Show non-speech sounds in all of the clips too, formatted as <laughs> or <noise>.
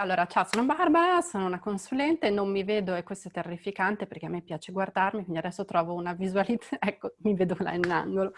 allora ciao, sono Barbara, sono una consulente, non mi vedo e questo è terrificante perché a me piace guardarmi, quindi adesso trovo una visualizzazione, <laughs> ecco, mi vedo là in angolo.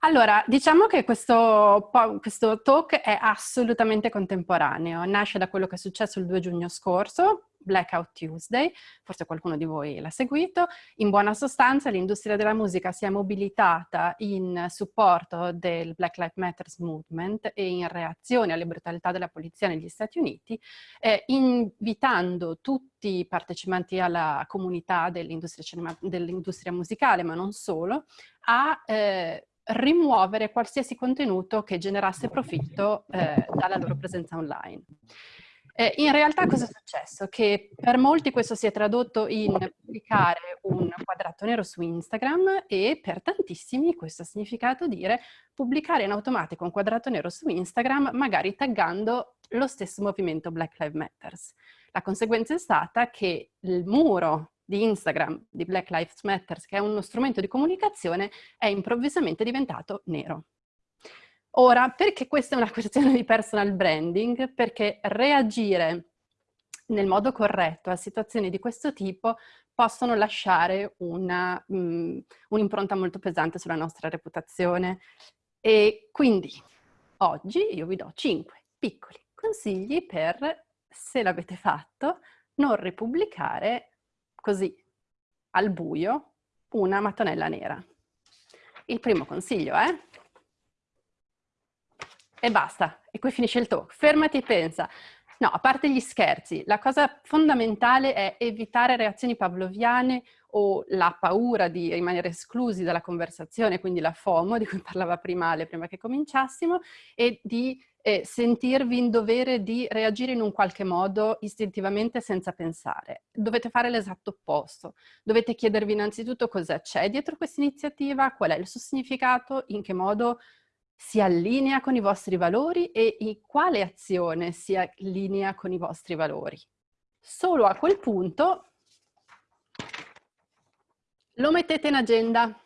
Allora, diciamo che questo, questo, talk è assolutamente contemporaneo, nasce da quello che è successo il 2 giugno scorso, Blackout Tuesday, forse qualcuno di voi l'ha seguito. In buona sostanza l'industria della musica si è mobilitata in supporto del Black Lives Matter Movement e in reazione alle brutalità della polizia negli Stati Uniti, eh, invitando tutti i partecipanti alla comunità dell'industria dell musicale, ma non solo, a eh, rimuovere qualsiasi contenuto che generasse profitto eh, dalla loro presenza online. Eh, in realtà cosa è successo? Che per molti questo si è tradotto in pubblicare un quadrato nero su Instagram e per tantissimi questo ha significato dire pubblicare in automatico un quadrato nero su Instagram magari taggando lo stesso movimento Black Lives Matter. La conseguenza è stata che il muro di Instagram, di Black Lives Matter, che è uno strumento di comunicazione, è improvvisamente diventato nero. Ora, perché questa è una <laughs> questione di personal branding? Perché reagire nel modo corretto a situazioni di questo tipo possono lasciare mm, un'impronta un molto pesante sulla nostra reputazione. E quindi oggi io vi do 5 piccoli consigli per, se l'avete fatto, non ripubblicare così, al buio, una mattonella nera. Il primo consiglio è... E basta, e qui finisce il talk. Fermati e pensa. No, a parte gli scherzi, la cosa fondamentale è evitare reazioni pavloviane o la paura di rimanere esclusi dalla conversazione, quindi la FOMO di cui <laughs> parlava prima Ale, prima che cominciassimo, e di e sentirvi in dovere di reagire in un qualche modo istintivamente senza pensare. Dovete fare l'esatto opposto. Dovete chiedervi innanzitutto cosa c'è dietro questa iniziativa, qual è il suo significato, in che modo si allinea con i vostri valori e in quale azione si allinea con i vostri valori. Solo a quel punto lo mettete in agenda.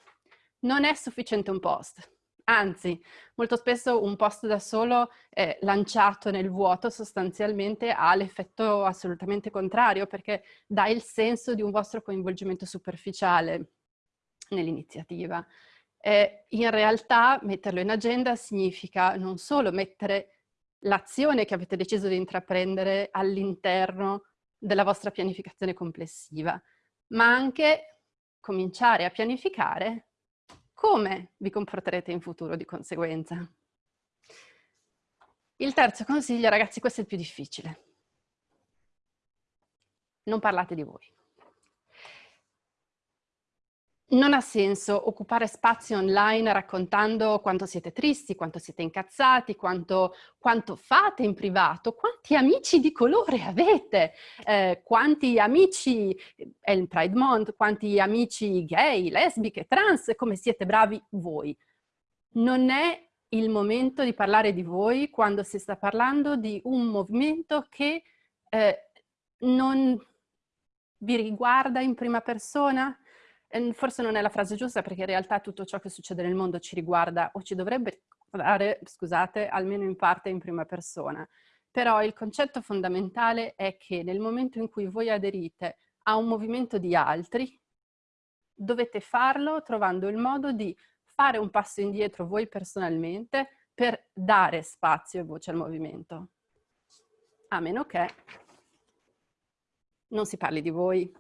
Non è sufficiente un post Anzi, molto spesso un post da solo eh, lanciato nel vuoto sostanzialmente ha l'effetto assolutamente contrario perché dà il senso di un vostro coinvolgimento superficiale nell'iniziativa. Eh, in realtà metterlo in agenda significa non solo mettere l'azione che avete deciso di intraprendere all'interno della vostra pianificazione complessiva, ma anche cominciare a pianificare come vi comporterete in futuro di conseguenza? Il terzo consiglio, ragazzi, questo è il più difficile. Non parlate di voi. Non ha senso occupare spazio online raccontando quanto siete tristi, quanto siete incazzati, quanto, quanto fate in privato, quanti amici di colore avete, eh, quanti amici, è il Pride Month, quanti amici gay, lesbiche, trans, come siete bravi voi. Non è il momento di parlare di voi quando si sta parlando di un movimento che eh, non vi riguarda in prima persona, forse non è la frase giusta perché in realtà tutto ciò che succede nel mondo ci riguarda o ci dovrebbe riguardare, scusate, almeno in parte in prima persona. Però il concetto fondamentale è che nel momento in cui voi aderite a un movimento di altri, dovete farlo trovando il modo di fare un passo indietro voi personalmente per dare spazio e voce al movimento. A meno che non si parli di voi,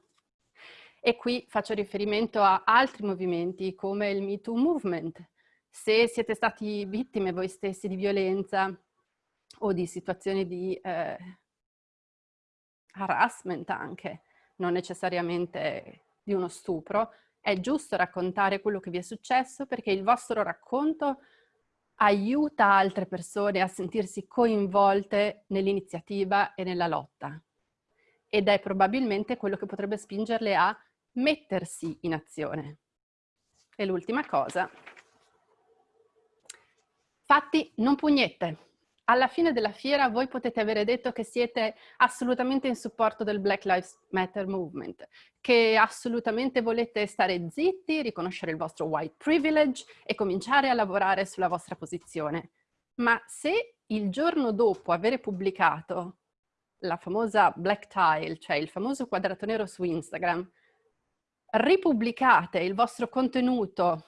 e qui faccio riferimento a altri movimenti come il Me Too Movement. Se siete stati vittime voi stessi di violenza o di situazioni di eh, harassment anche, non necessariamente di uno stupro, è giusto raccontare quello che vi è successo perché il vostro racconto aiuta altre persone a sentirsi coinvolte nell'iniziativa e nella lotta. Ed è probabilmente quello che potrebbe spingerle a mettersi in azione. E l'ultima cosa, fatti non pugnette. Alla fine della fiera voi potete avere detto che siete assolutamente in supporto del Black Lives Matter Movement, che assolutamente volete stare zitti, riconoscere il vostro white privilege e cominciare a lavorare sulla vostra posizione. Ma se il giorno dopo aver pubblicato la famosa black tile, cioè il famoso quadrato nero su Instagram, ripubblicate il vostro contenuto,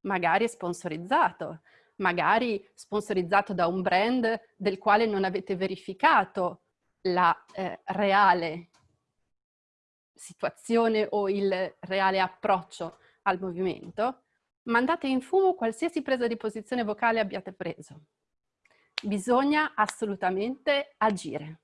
magari sponsorizzato, magari sponsorizzato da un brand del quale non avete verificato la eh, reale situazione o il reale approccio al movimento, mandate in fumo qualsiasi presa di posizione vocale abbiate preso. Bisogna assolutamente agire.